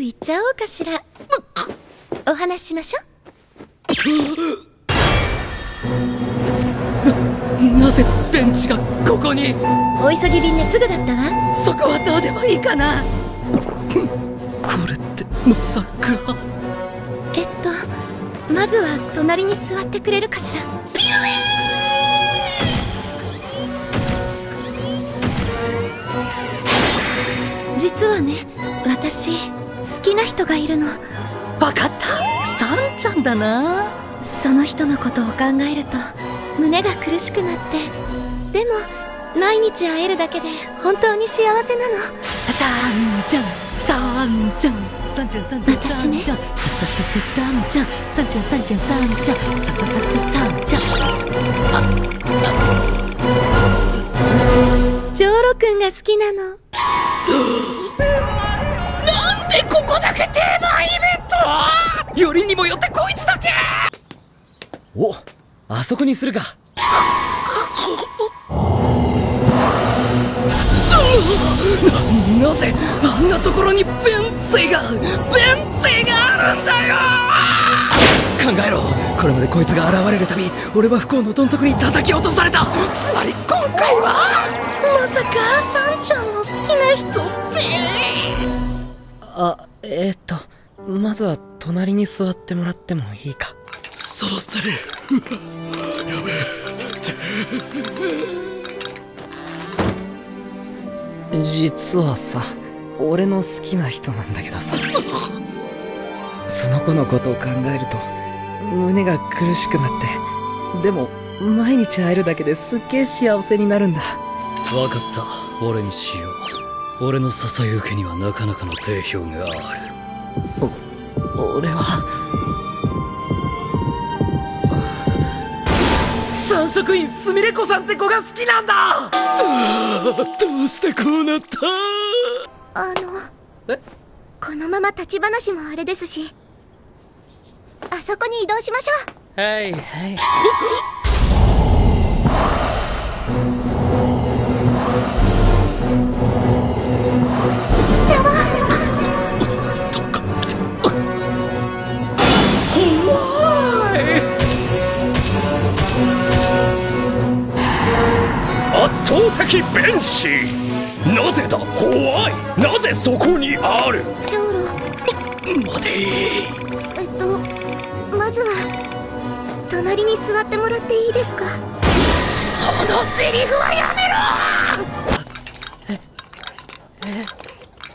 ぐ行っちゃおうかしら。お話ししましょう。なぜベンチがここに？お急ぎ便ですぐだったわ。そこはどうでもいいかな。これってまさか。えっとまずは隣に座ってくれるかしら。ピューな人がいるの？分かった。サンちゃんだな。その人のことを考えると胸が苦しくなって。でも毎日会えるだけで本当に幸せなの。サンちゃんサンちゃんサンちゃんサンちゃん私ね。サササササンちゃんサンちゃんサンちゃんサンちゃん。サササササンちゃん。んが好きなの ここだけ定番イベントよりにもよってこいつだけ。おあそこにするか。ななぜあんなところにベンツェがベンツェがあるんだよ。考えろ。これまでこいつが現れるたび俺は不幸のどん底に叩き落とされた。つまり今回は。まさかサンちゃんの好きな人ってあえー、っとまずは隣に座ってもらってもいいか？そろそる やべえ。実はさ俺の好きな人なんだけどさ。その子のことを考えると胸が苦しくなってでも毎日会えるだけですっげえ幸せになるんだ。分かった。俺にしよう俺の支え受けにはなかなかの定評がある。お俺は。三色院すみれ子さんって子が好きなんだ。どうしてこうなった？あの。えこのまま立ち話もあれですし。あそこに移動しましょう。はいはい 圧倒的ベンチなぜだ？ホワイなぜそこにある？ジョーロ待て。えっとまずは隣に座ってもらっていいですか？そのセリフはやめろ！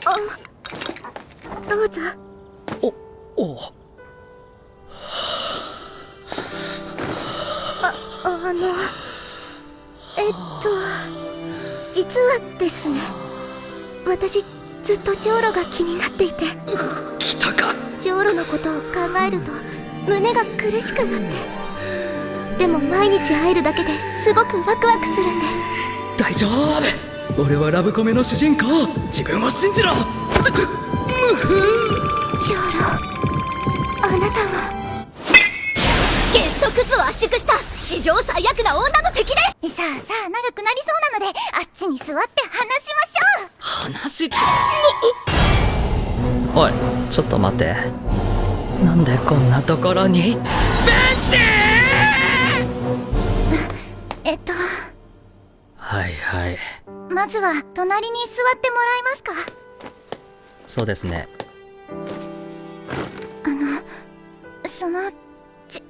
あどうぞ。おお実はですね私ずっとジョーロが気になっていて。来たかジョーロのことを考えると胸が苦しくなって。でも毎日会えるだけですごくワクワクするんです。大丈夫。俺はラブコメの主人公。自分を信じろ。ジョーロ史上最悪な女の敵です。さあさあ長くなりそうなのであっちに座って話しましょう。話っておいちょっと待って。なんでこんなところに？えっと。はいはい。まずは隣に座ってもらえますか？そうですね。あのそのじ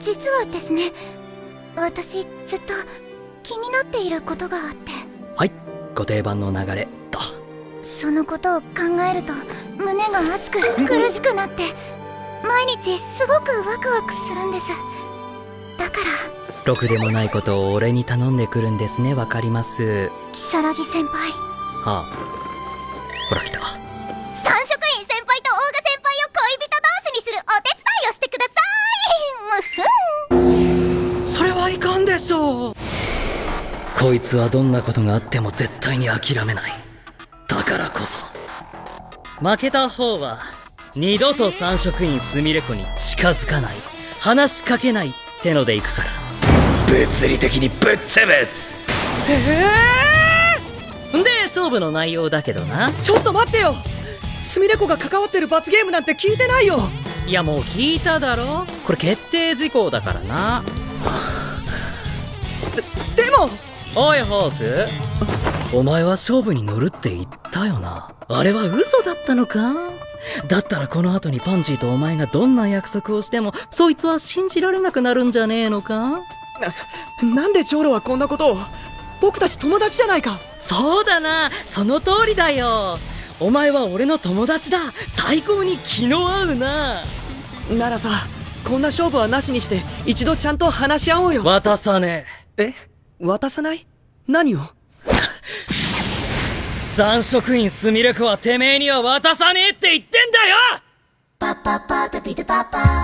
実はですね私ずっと気になっていることがあって。はい。ご定番の流れ。と。そのことを考えると胸が熱く苦しくなって毎日すごくワクワクするんです。だから。ろくでもないことを俺に頼んでくるんですね。わかります。如月先輩。はあ。ほら来たこいつはどんなことがあっても絶対に諦めない。だからこそ。負けた方は二度と三色院すみれ子に近づかない。話しかけないってのでいくから。物理的にぶっ潰す。で勝負の内容だけどな。ちょっと待ってよ。すみれ子が関わってる罰ゲームなんて聞いてないよ。いやもう聞いただろ。これ決定事項だからな。でもおいホース。お前は勝負に乗るって言ったよな。あれは嘘だったのか？だったらこの後にパンジーとお前がどんな約束をしてもそいつは信じられなくなるんじゃねえのか？なんで長老はこんなことを？僕たち友達じゃないか。そうだな。その通りだよ。お前は俺の友達だ。最高に気の合うな。ならさこんな勝負はなしにして一度ちゃんと話し合おうよ。渡さねえ？渡さない？何を？え三職員すみれ子はてめえには渡さねえって言ってんだよ！パパパタピタパパ